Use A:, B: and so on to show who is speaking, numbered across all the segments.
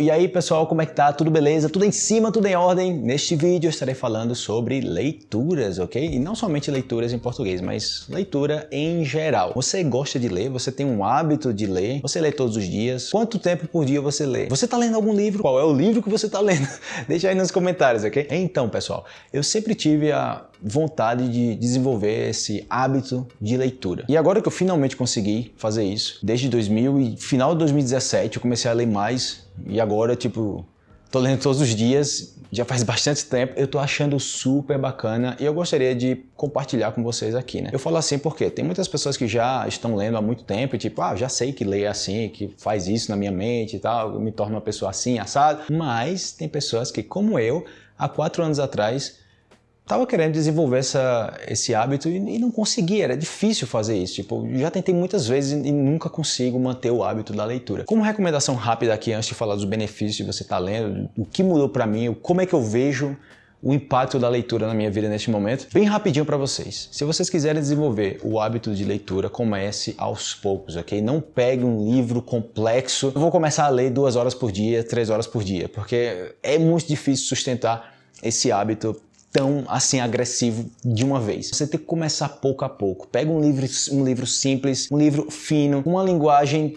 A: E aí pessoal, como é que tá? Tudo beleza? Tudo em cima, tudo em ordem? Neste vídeo eu estarei falando sobre leituras, ok? E não somente leituras em português, mas leitura em geral. Você gosta de ler? Você tem um hábito de ler? Você lê todos os dias? Quanto tempo por dia você lê? Você tá lendo algum livro? Qual é o livro que você tá lendo? Deixa aí nos comentários, ok? Então pessoal, eu sempre tive a vontade de desenvolver esse hábito de leitura. E agora que eu finalmente consegui fazer isso, desde 2000 e final de 2017 eu comecei a ler mais e agora, tipo, tô lendo todos os dias, já faz bastante tempo, eu tô achando super bacana e eu gostaria de compartilhar com vocês aqui, né? Eu falo assim porque tem muitas pessoas que já estão lendo há muito tempo e tipo, ah, já sei que lê assim, que faz isso na minha mente e tal, me torna uma pessoa assim, assado, mas tem pessoas que, como eu, há quatro anos atrás, Tava querendo desenvolver essa, esse hábito e, e, não conseguia, era difícil fazer isso. Tipo, já tentei muitas vezes e, e nunca consigo manter o hábito da leitura. Como recomendação rápida aqui, antes de falar dos benefícios de você estar tá lendo, o que mudou para mim, como é que eu vejo o impacto da leitura na minha vida neste momento, bem rapidinho para vocês. Se vocês quiserem desenvolver o hábito de leitura, comece aos poucos, ok? Não pegue um livro complexo. Eu vou começar a ler duas horas por dia, três horas por dia, porque é muito difícil sustentar esse hábito tão assim agressivo de uma vez. Você tem que começar pouco a pouco. Pega um livro, um livro simples, um livro fino, uma linguagem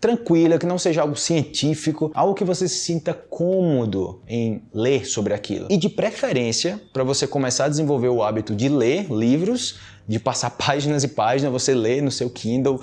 A: tranquila, que não seja algo científico, algo que você se sinta cômodo em ler sobre aquilo. E de preferência, para você começar a desenvolver o hábito de ler livros, de passar páginas e páginas, você lê no seu Kindle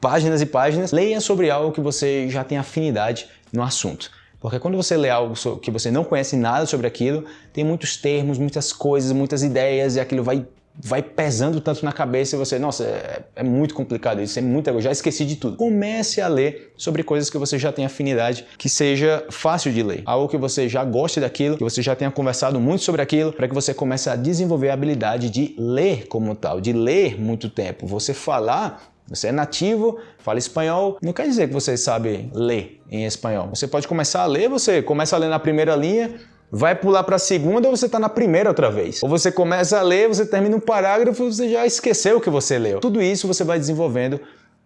A: páginas e páginas, leia sobre algo que você já tem afinidade no assunto. Porque quando você lê algo que você não conhece nada sobre aquilo, tem muitos termos, muitas coisas, muitas ideias e aquilo vai vai pesando tanto na cabeça e você, nossa, é, é muito complicado isso, é muito, eu já esqueci de tudo. Comece a ler sobre coisas que você já tem afinidade, que seja fácil de ler, algo que você já goste daquilo, que você já tenha conversado muito sobre aquilo, para que você comece a desenvolver a habilidade de ler como tal, de ler muito tempo. Você falar você é nativo, fala espanhol, não quer dizer que você sabe ler em espanhol. Você pode começar a ler, você começa a ler na primeira linha, vai pular para a segunda ou você está na primeira outra vez. Ou você começa a ler, você termina um parágrafo você já esqueceu o que você leu. Tudo isso você vai desenvolvendo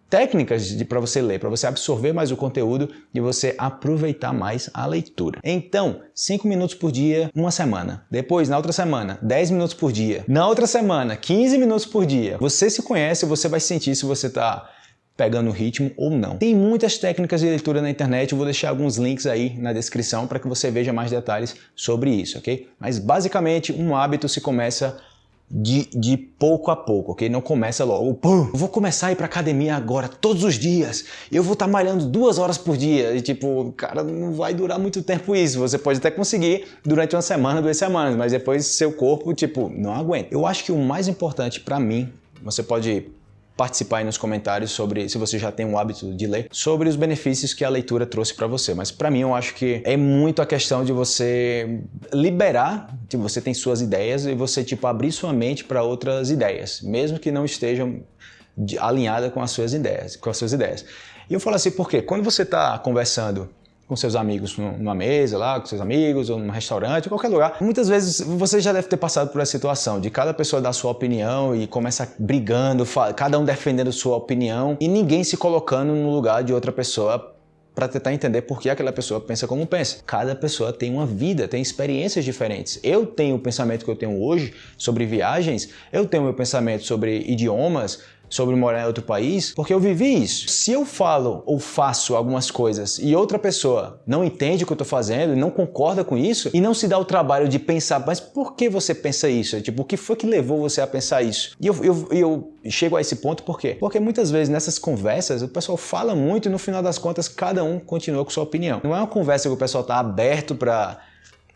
A: técnicas para você ler, para você absorver mais o conteúdo e você aproveitar mais a leitura. Então, 5 minutos por dia, uma semana. Depois, na outra semana, 10 minutos por dia. Na outra semana, 15 minutos por dia. Você se conhece, você vai sentir se você está pegando o ritmo ou não. Tem muitas técnicas de leitura na internet, eu vou deixar alguns links aí na descrição para que você veja mais detalhes sobre isso, ok? Mas basicamente, um hábito se começa de, de pouco a pouco, ok? Não começa logo, pum, vou começar a ir pra academia agora, todos os dias, eu vou estar tá malhando duas horas por dia, e tipo, cara, não vai durar muito tempo isso, você pode até conseguir durante uma semana, duas semanas, mas depois seu corpo, tipo, não aguenta. Eu acho que o mais importante para mim, você pode participar aí nos comentários sobre se você já tem o hábito de ler, sobre os benefícios que a leitura trouxe para você. Mas para mim eu acho que é muito a questão de você liberar, que você tem suas ideias e você tipo abrir sua mente para outras ideias, mesmo que não estejam alinhadas com as suas ideias, com as suas ideias. E eu falo assim porque quando você está conversando com seus amigos numa mesa lá, com seus amigos, ou num restaurante, qualquer lugar. Muitas vezes você já deve ter passado por essa situação de cada pessoa dar sua opinião e começa brigando, cada um defendendo sua opinião e ninguém se colocando no lugar de outra pessoa para tentar entender por que aquela pessoa pensa como pensa. Cada pessoa tem uma vida, tem experiências diferentes. Eu tenho o pensamento que eu tenho hoje sobre viagens, eu tenho o meu pensamento sobre idiomas, sobre morar em outro país, porque eu vivi isso. Se eu falo ou faço algumas coisas e outra pessoa não entende o que eu estou fazendo e não concorda com isso e não se dá o trabalho de pensar, mas por que você pensa isso? Tipo, o que foi que levou você a pensar isso? E eu, eu, eu chego a esse ponto por quê? Porque muitas vezes nessas conversas o pessoal fala muito e no final das contas cada um continua com sua opinião. Não é uma conversa que o pessoal está aberto para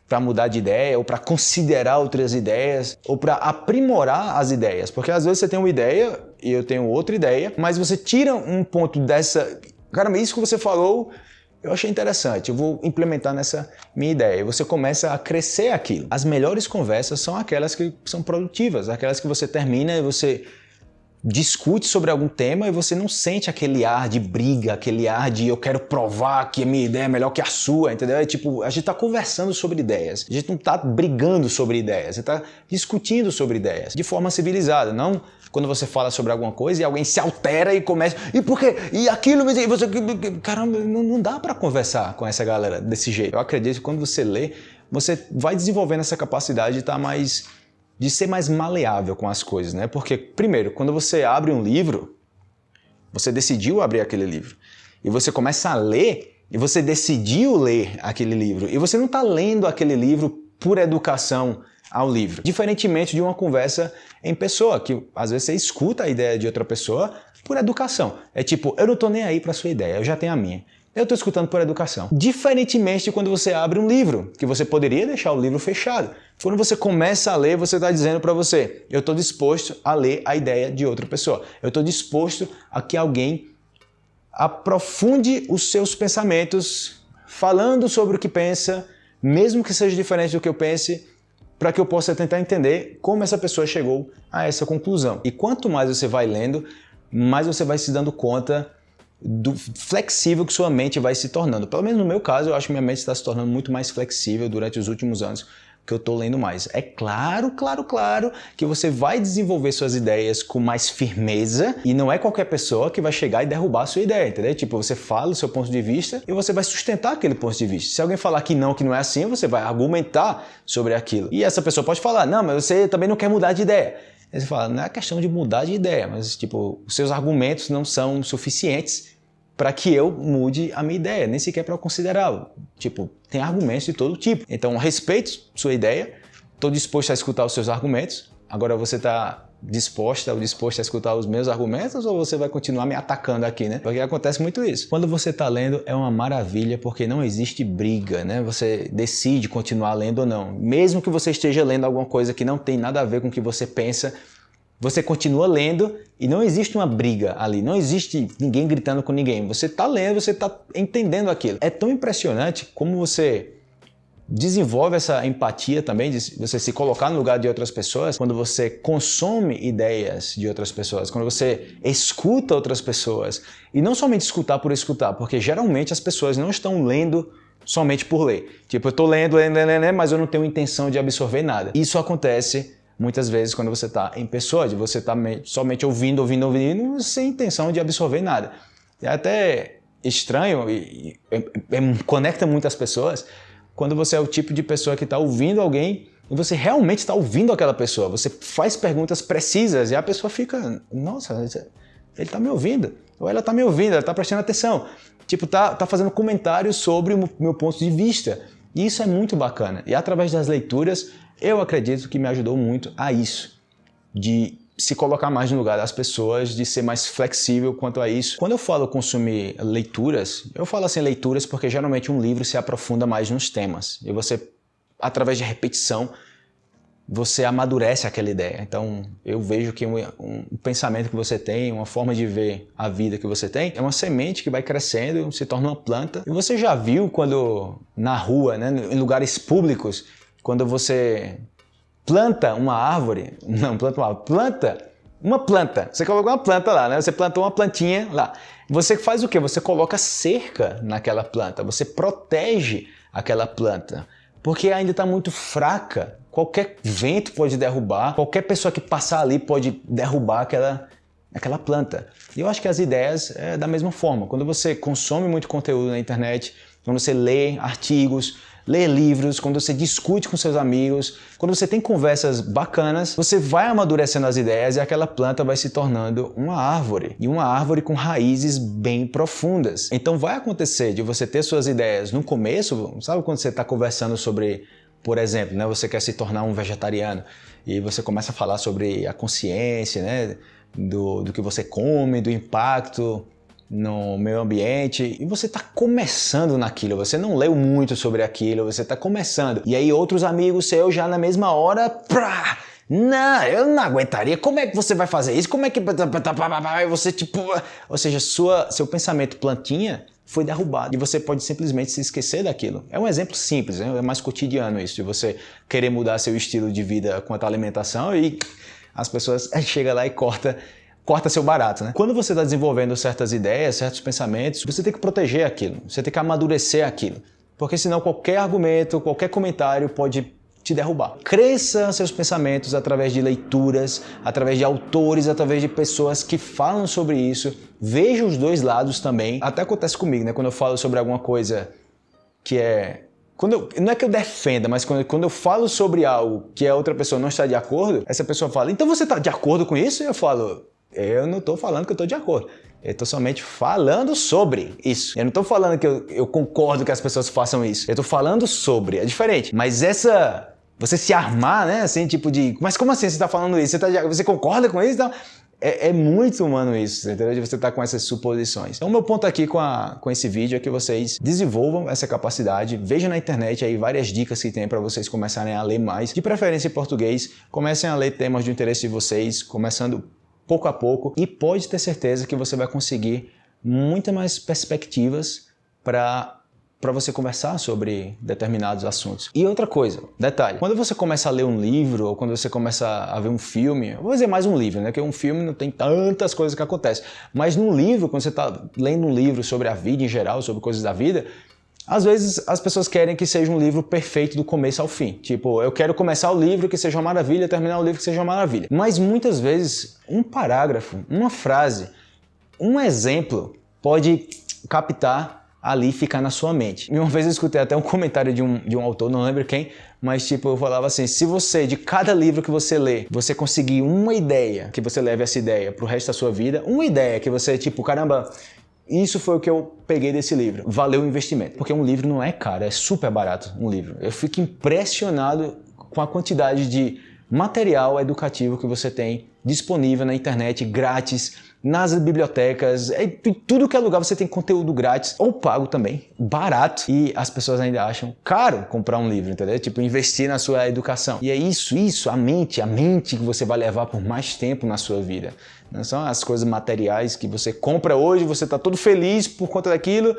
A: para mudar de ideia, ou para considerar outras ideias, ou para aprimorar as ideias. Porque às vezes você tem uma ideia e eu tenho outra ideia, mas você tira um ponto dessa. Cara, isso que você falou eu achei interessante, eu vou implementar nessa minha ideia. E você começa a crescer aquilo. As melhores conversas são aquelas que são produtivas, aquelas que você termina e você discute sobre algum tema e você não sente aquele ar de briga, aquele ar de eu quero provar que a minha ideia é melhor que a sua, entendeu? É tipo, a gente está conversando sobre ideias, a gente não está brigando sobre ideias, gente está discutindo sobre ideias de forma civilizada, não quando você fala sobre alguma coisa e alguém se altera e começa, e por quê? E aquilo, e você, caramba, não, não dá para conversar com essa galera desse jeito. Eu acredito que quando você lê, você vai desenvolvendo essa capacidade de estar tá mais de ser mais maleável com as coisas, né? Porque, primeiro, quando você abre um livro, você decidiu abrir aquele livro, e você começa a ler, e você decidiu ler aquele livro, e você não está lendo aquele livro por educação ao livro. Diferentemente de uma conversa em pessoa, que às vezes você escuta a ideia de outra pessoa por educação. É tipo, eu não estou nem aí para sua ideia, eu já tenho a minha. Eu estou escutando por educação. Diferentemente de quando você abre um livro, que você poderia deixar o livro fechado. Quando você começa a ler, você está dizendo para você, eu estou disposto a ler a ideia de outra pessoa. Eu estou disposto a que alguém aprofunde os seus pensamentos, falando sobre o que pensa, mesmo que seja diferente do que eu pense, para que eu possa tentar entender como essa pessoa chegou a essa conclusão. E quanto mais você vai lendo, mais você vai se dando conta do flexível que sua mente vai se tornando. Pelo menos no meu caso, eu acho que minha mente está se tornando muito mais flexível durante os últimos anos que eu estou lendo mais. É claro, claro, claro que você vai desenvolver suas ideias com mais firmeza e não é qualquer pessoa que vai chegar e derrubar a sua ideia, entendeu? Tipo, você fala o seu ponto de vista e você vai sustentar aquele ponto de vista. Se alguém falar que não, que não é assim, você vai argumentar sobre aquilo. E essa pessoa pode falar, não, mas você também não quer mudar de ideia. Aí você fala, não é questão de mudar de ideia, mas tipo, os seus argumentos não são suficientes para que eu mude a minha ideia, nem sequer para eu considerá-lo. Tipo, tem argumentos de todo tipo. Então, respeito sua ideia, estou disposto a escutar os seus argumentos. Agora você está disposta ou disposto a escutar os meus argumentos ou você vai continuar me atacando aqui, né? Porque acontece muito isso. Quando você está lendo é uma maravilha porque não existe briga, né? Você decide continuar lendo ou não. Mesmo que você esteja lendo alguma coisa que não tem nada a ver com o que você pensa, você continua lendo e não existe uma briga ali, não existe ninguém gritando com ninguém. Você está lendo, você está entendendo aquilo. É tão impressionante como você desenvolve essa empatia também, de você se colocar no lugar de outras pessoas, quando você consome ideias de outras pessoas, quando você escuta outras pessoas. E não somente escutar por escutar, porque geralmente as pessoas não estão lendo somente por ler. Tipo, eu estou lendo, lendo, lendo, lendo, mas eu não tenho intenção de absorver nada. Isso acontece muitas vezes quando você está em pessoa, de você estar tá somente ouvindo, ouvindo, ouvindo, sem intenção de absorver nada. É até estranho e, e, e conecta muitas pessoas quando você é o tipo de pessoa que está ouvindo alguém e você realmente está ouvindo aquela pessoa. Você faz perguntas precisas e a pessoa fica, nossa, ele está me ouvindo, ou ela está me ouvindo, ela está prestando atenção. Tipo, tá, tá fazendo comentários sobre o meu ponto de vista. E isso é muito bacana. E através das leituras, eu acredito que me ajudou muito a isso, de se colocar mais no lugar das pessoas, de ser mais flexível quanto a isso. Quando eu falo consumir leituras, eu falo assim leituras porque geralmente um livro se aprofunda mais nos temas. E você, através de repetição, você amadurece aquela ideia. Então, eu vejo que um, um, pensamento que você tem, uma forma de ver a vida que você tem, é uma semente que vai crescendo, se torna uma planta. E você já viu quando na rua, né, em lugares públicos, quando você planta uma árvore, não planta uma planta, uma planta, você colocou uma planta lá, né? Você plantou uma plantinha lá. Você faz o que? Você coloca cerca naquela planta, você protege aquela planta, porque ainda está muito fraca. Qualquer vento pode derrubar, qualquer pessoa que passar ali pode derrubar aquela, aquela planta. E eu acho que as ideias é da mesma forma. Quando você consome muito conteúdo na internet, quando você lê artigos, lê livros, quando você discute com seus amigos, quando você tem conversas bacanas, você vai amadurecendo as ideias e aquela planta vai se tornando uma árvore. E uma árvore com raízes bem profundas. Então vai acontecer de você ter suas ideias no começo, sabe quando você está conversando sobre, por exemplo, né, você quer se tornar um vegetariano e você começa a falar sobre a consciência, né, do, do que você come, do impacto no meio ambiente e você está começando naquilo, você não leu muito sobre aquilo, você está começando. E aí outros amigos seus já na mesma hora, prá, não, eu não aguentaria. Como é que você vai fazer isso? Como é que você tipo, ou seja, sua seu pensamento plantinha foi derrubado e você pode simplesmente se esquecer daquilo. É um exemplo simples, é mais cotidiano isso, de você querer mudar seu estilo de vida quanto à alimentação e as pessoas chegam lá e corta corta seu barato, né? Quando você está desenvolvendo certas ideias, certos pensamentos, você tem que proteger aquilo, você tem que amadurecer aquilo. Porque senão qualquer argumento, qualquer comentário pode te derrubar. Cresça seus pensamentos através de leituras, através de autores, através de pessoas que falam sobre isso. Veja os dois lados também. Até acontece comigo, né? Quando eu falo sobre alguma coisa que é quando eu, não é que eu defenda, mas quando, quando eu falo sobre algo que a outra pessoa não está de acordo, essa pessoa fala, então você está de acordo com isso? E eu falo, eu não estou falando que eu estou de acordo. Eu estou somente falando sobre isso. Eu não estou falando que eu, eu, concordo que as pessoas façam isso. Eu estou falando sobre. É diferente. Mas essa... Você se armar, né? Assim, tipo de... Mas como assim você está falando isso? Você, tá, você concorda com isso? Então, é, é, muito humano isso, entendeu? De você estar tá com essas suposições. Então, o meu ponto aqui com, a, com esse vídeo é que vocês desenvolvam essa capacidade, vejam na internet aí várias dicas que tem para vocês começarem a ler mais, de preferência em português, comecem a ler temas de interesse de vocês, começando pouco a pouco, e pode ter certeza que você vai conseguir muitas mais perspectivas para para você conversar sobre determinados assuntos. E outra coisa, detalhe, quando você começa a ler um livro ou quando você começa a ver um filme, vou dizer mais um livro, né? Porque um filme não tem tantas coisas que acontecem. Mas num livro, quando você está lendo um livro sobre a vida em geral, sobre coisas da vida, às vezes as pessoas querem que seja um livro perfeito do começo ao fim. Tipo, eu quero começar o livro que seja uma maravilha, terminar o livro que seja uma maravilha. Mas muitas vezes um parágrafo, uma frase, um exemplo pode captar ali ficar na sua mente. E uma vez eu escutei até um comentário de um, de um autor, não lembro quem, mas tipo, eu falava assim, se você, de cada livro que você lê, você conseguir uma ideia, que você leve essa ideia pro resto da sua vida, uma ideia que você, tipo, caramba, isso foi o que eu peguei desse livro. Valeu o investimento. Porque um livro não é caro, é super barato um livro. Eu fico impressionado com a quantidade de material educativo que você tem disponível na internet, grátis, nas bibliotecas, é, tudo que é lugar você tem conteúdo grátis ou pago também, barato. E as pessoas ainda acham caro comprar um livro, entendeu? Tipo, investir na sua educação. E é isso, isso, a mente, a mente que você vai levar por mais tempo na sua vida. Não são as coisas materiais que você compra hoje, você está todo feliz por conta daquilo,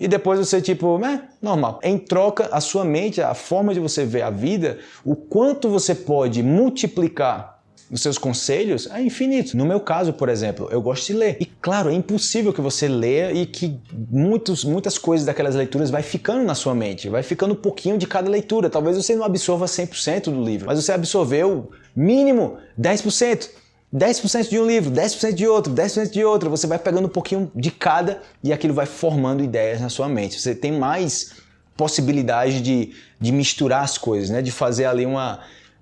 A: e depois você tipo, é, normal. Em troca, a sua mente, a forma de você ver a vida, o quanto você pode multiplicar os seus conselhos é infinito. No meu caso, por exemplo, eu gosto de ler. E claro, é impossível que você leia e que muitos, muitas coisas daquelas leituras vai ficando na sua mente, vai ficando um pouquinho de cada leitura. Talvez você não absorva 100% do livro, mas você absorveu mínimo 10%. 10% de um livro, 10% de outro, 10% de outro. Você vai pegando um pouquinho de cada e aquilo vai formando ideias na sua mente. Você tem mais possibilidade de, de misturar as coisas, né? de fazer ali uma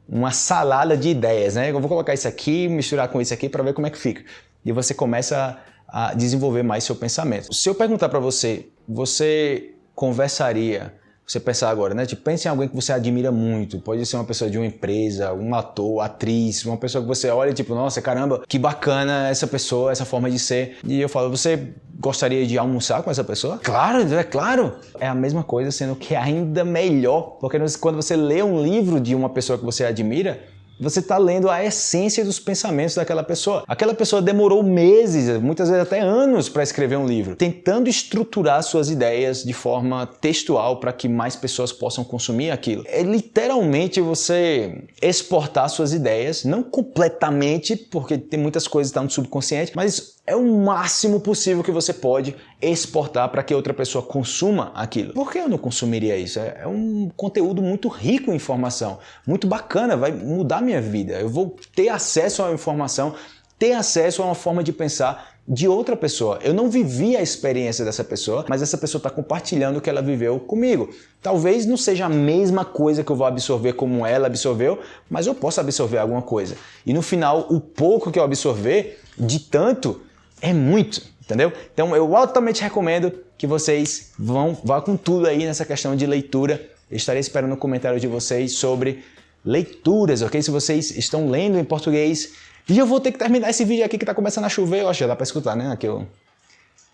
A: uma salada de ideias, né? Eu vou colocar isso aqui, misturar com isso aqui para ver como é que fica. E você começa a desenvolver mais seu pensamento. Se eu perguntar para você, você conversaria você pensar agora, né? Tipo, pense em alguém que você admira muito. Pode ser uma pessoa de uma empresa, um ator, atriz, uma pessoa que você olha e tipo, nossa, caramba, que bacana essa pessoa, essa forma de ser. E eu falo, você gostaria de almoçar com essa pessoa? Claro, é claro. É a mesma coisa, sendo que é ainda melhor. Porque quando você lê um livro de uma pessoa que você admira, você está lendo a essência dos pensamentos daquela pessoa. Aquela pessoa demorou meses, muitas vezes até anos para escrever um livro, tentando estruturar suas ideias de forma textual para que mais pessoas possam consumir aquilo. É literalmente você exportar suas ideias, não completamente, porque tem muitas coisas que estão no subconsciente, mas é o máximo possível que você pode exportar para que outra pessoa consuma aquilo. Por que eu não consumiria isso? É, é um conteúdo muito rico em informação, muito bacana, vai mudar minha vida. Eu vou ter acesso à informação, ter acesso a uma forma de pensar de outra pessoa. Eu não vivi a experiência dessa pessoa, mas essa pessoa está compartilhando o que ela viveu comigo. Talvez não seja a mesma coisa que eu vou absorver como ela absorveu, mas eu posso absorver alguma coisa. E no final, o pouco que eu absorver, de tanto, é muito, entendeu? Então eu altamente recomendo que vocês vão vá com tudo aí nessa questão de leitura. Eu estarei esperando o comentário de vocês sobre leituras, ok? Se vocês estão lendo em português. E eu vou ter que terminar esse vídeo aqui que está começando a chover. Eu acho que dá para escutar, né? Aqui o...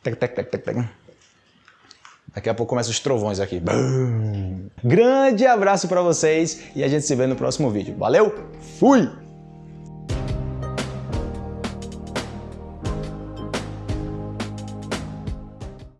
A: Tec, tec, tec, tec, tec. Daqui a pouco começam os trovões aqui. Bum. Grande abraço para vocês e a gente se vê no próximo vídeo. Valeu, fui!